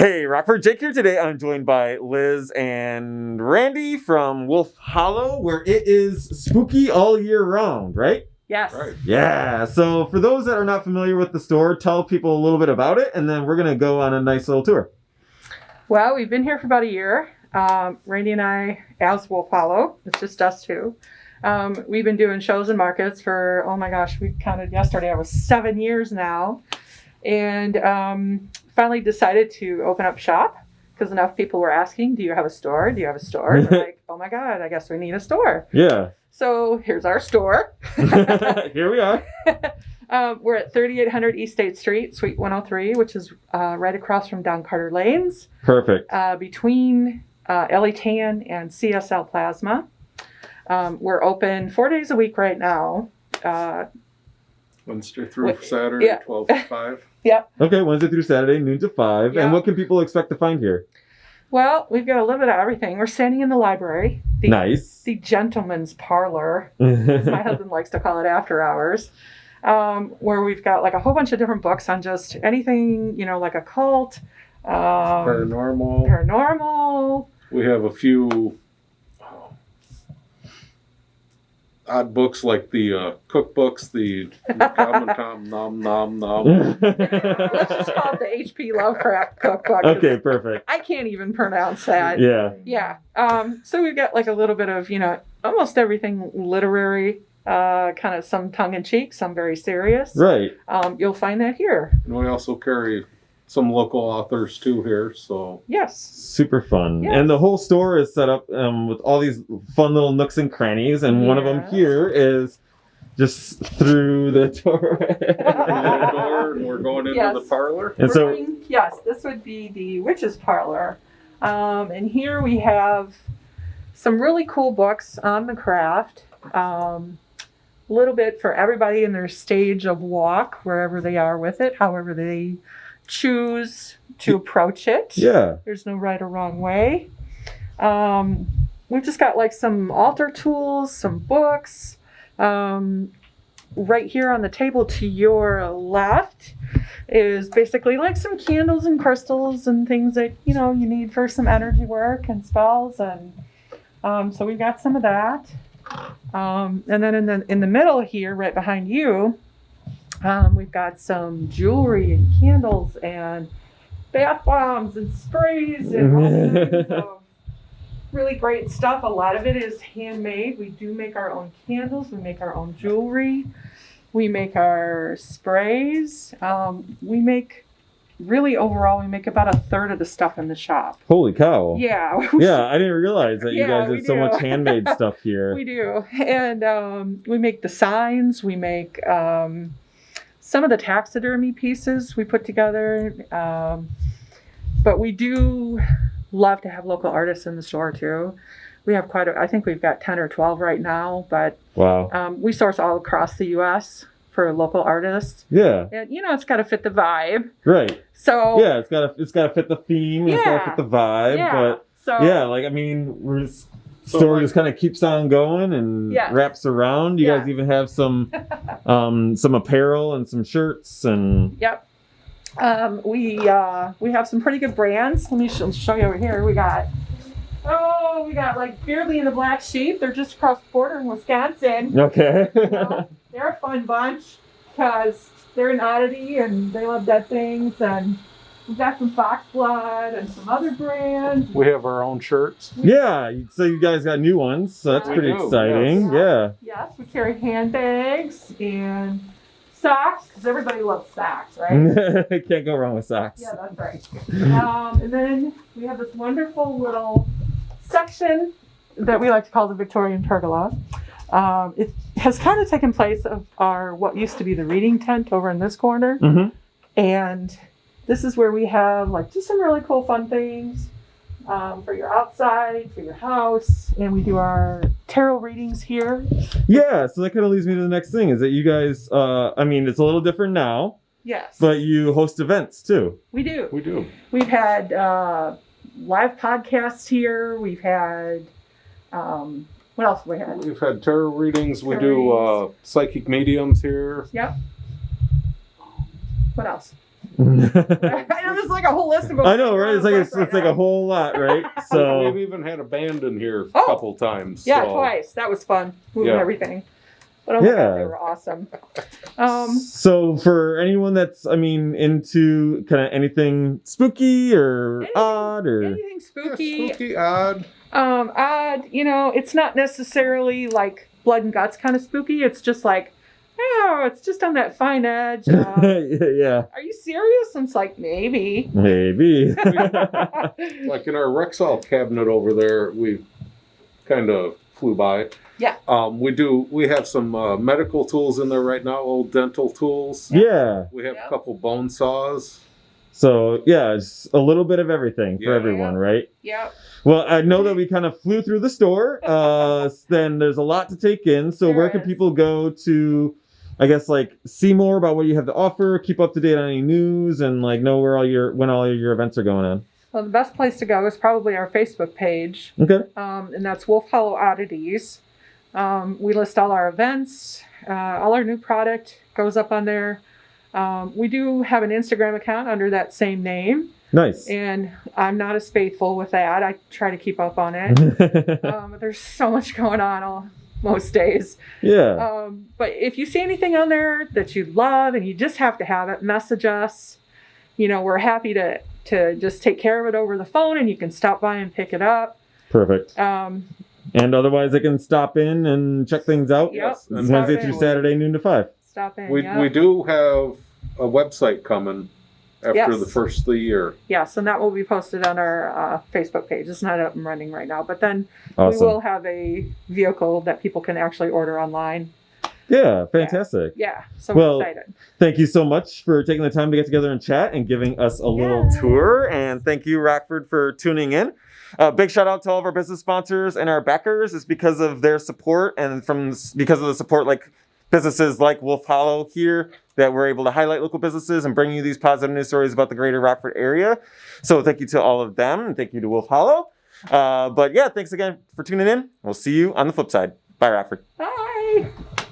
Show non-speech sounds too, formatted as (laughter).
Hey, Rockford Jake here today. I'm joined by Liz and Randy from Wolf Hollow, where it is spooky all year round, right? Yes. Right. Yeah. So, for those that are not familiar with the store, tell people a little bit about it, and then we're gonna go on a nice little tour. Well, we've been here for about a year. Um, Randy and I, as Wolf Hollow, it's just us two. Um, we've been doing shows and markets for, oh my gosh, we counted yesterday, I was seven years now. And um, finally decided to open up shop because enough people were asking, Do you have a store? Do you have a store? And we're (laughs) like, Oh my God, I guess we need a store. Yeah. So here's our store. (laughs) Here we are. (laughs) Um, we're at 3800 East State Street, Suite 103, which is uh, right across from Don Carter Lanes. Perfect. uh, between uh, LA Tan and CSL Plasma. Um, we're open four days a week right now. Wednesday through Wait, Saturday, yeah. 12 to (laughs) 5. Okay, Wednesday through Saturday, noon to five. Yeah. And what can people expect to find here? well, we've got a little bit of everything. We're standing in the library, the, Nice. the gentleman's parlor, as my (laughs) husband likes to call it after hours, um, where we've got like a whole bunch of different books on just anything, you know, like occult, um, Paranormal. paranormal. we have a few oh, odd books like the uh, cookbooks, the Common Tom Nom Nom Nom. (laughs) Let's just call it the H.P. Lovecraft cookbook. 'cause okay, perfect. I can't even pronounce that. Yeah. Yeah. Um, so we've got like a little bit of, you know, almost everything literary, uh, kind of some tongue in cheek, some very serious. Right. Um, you'll find that here. And we also carry some local authors too here. So Yes. Super fun. Yes. And the whole store is set up um, with all these fun little nooks and crannies. And one of them here is just through the door. the door, and we're going into Yes. the parlor. and We're so, going- yes, this would be the witch's parlor. Um, and here we have some really cool books on the craft. Um, a little bit for everybody in their stage of walk, wherever they are with it, however they choose to approach it. yeah. There's no right or wrong way. Um, we've just got like some altar tools, some books. Um, right here on the table to your left is basically like some candles and crystals and things that you know you need for some energy work and spells and um, so we've got some of that. Um, and then in the in the middle here, right behind you, um, we've got some jewelry and candles and bath bombs and sprays and all kinds of (laughs) really great stuff. A lot of it is handmade. We do make our own candles. We make our own jewelry. We make our sprays. Um, we make really overall we make about a third of the stuff in the shop. Holy cow. Yeah. (laughs) Yeah, I didn't realize that you Yeah, guys did so much handmade stuff (laughs) here. We do. And um, we make the signs. We make um, some of the taxidermy pieces we put together. Um, but we do love to have local artists in the store too. We have quite a, I think we've got 10 or 12 right now, but Wow. um, we source all across the US for local artists. Yeah. And, you know, it's got to fit the vibe. Right. So, Yeah, it's gotta it's gotta fit the theme, it's gotta Yeah. fit the vibe, yeah. but so, yeah, like I mean, we're just, story like- just kind of keeps on going and Yes. wraps around. You guys even have some (laughs) um some apparel and some shirts and Yep. Um, we uh, we have some pretty good brands. Let me sh- show you over here. We got oh, we got like Beardley and the Black Sheep. They're just across the border in Wisconsin. okay. know, (laughs) they're a fun bunch because they're an oddity and they love dead things. And we've got some Fox Blood and some other brands. We have our own shirts. yeah, so you guys got new ones, so that's We pretty do, exciting. yes. Yes, we carry handbags and socks because everybody loves socks, right? Yeah. (laughs) Can't go wrong with socks. Yeah, that's right. Um, and then we have this wonderful little section that we like to call the Victorian pergola. Um, it has kind of taken place of our what used to be the reading tent over in this corner, hmm and this is where we have like just some really cool fun things um, for your outside, for your house, and we do our tarot readings here. Yeah, so that kind of leads me to the next thing is that you guys, uh, I mean, it's a little different now, Yes, but you host events too. we do. We do. We've had uh, live podcasts here. We've had um, what else have we had? We've had tarot readings. We Tarot do uh, psychic mediums here. Yep. What else? I know there's like a whole list of them. (laughs) I know, right? It's like it's, it's like a whole lot, right? (laughs) So we've even had a band in here a Oh. couple times. Yeah, so- twice. That was fun. Moving Yeah. everything. But oh Yeah. god, they were awesome. (laughs) Um, so for anyone that's I mean into kind of anything spooky or Anything- odd or anything Yeah, spooky, spooky, odd. um, odd. You know, it's not necessarily like blood and guts kind of spooky. It's just like, oh, it's just on that fine edge. (laughs) Uh, yeah, are you serious? And it's like maybe. maybe. (laughs) Like in our Rexall cabinet over there, we kind of flew by. Yeah. Um, we do. We have some uh, medical tools in there right now. Old dental tools. yeah. We have Yeah. a couple bone saws. So yeah, it's a little bit of everything for Yeah. everyone, right? Yep. Well, I know that we kind of flew through the store. Uh, then there's a lot to take in. So There where can people go to, I guess, like see more about what you have to offer, keep up to date on any news, and like know where all your when all your events are going on? Well, the best place to go is probably our Facebook page. Okay. um, and that's Wolf Hollow Oddities. Um, we list all our events, uh, all our new product goes up on there. Um, we do have an Instagram account under that same name, Nice. and I'm not as faithful with that. I try to keep up on it. (laughs) um, but there's so much going on all (laughs) most days. yeah. Um, but if you see anything on there that you love and you just have to have it, message us. You know, we're happy to to just take care of it over the phone, and you can stop by and pick it up. Perfect. Um, And otherwise, they can stop in and check things out. Yep. Yes, Wednesday in. through Saturday, noon to five. stop in. We yeah. we do have a website coming after Yes. the first of the year. Yes, and that will be posted on our uh, Facebook page. It's not up and running right now, but then we will have a vehicle that people can actually order online. Yeah, fantastic. Yeah, so Well, we're excited. Thank you so much for taking the time to get together and chat and giving us a little Yeah. tour. And thank you, Rockford, for tuning in. Uh, big shout out to all of our business sponsors and our backers. It's because of their support and from because of the support like businesses like Wolf Hollow here that we're able to highlight local businesses and bring you these positive news stories about the greater Rockford area. So thank you to all of them and thank you to Wolf Hollow. Uh, but yeah, thanks again for tuning in. We'll see you on the flip side. Bye, Rockford. Bye.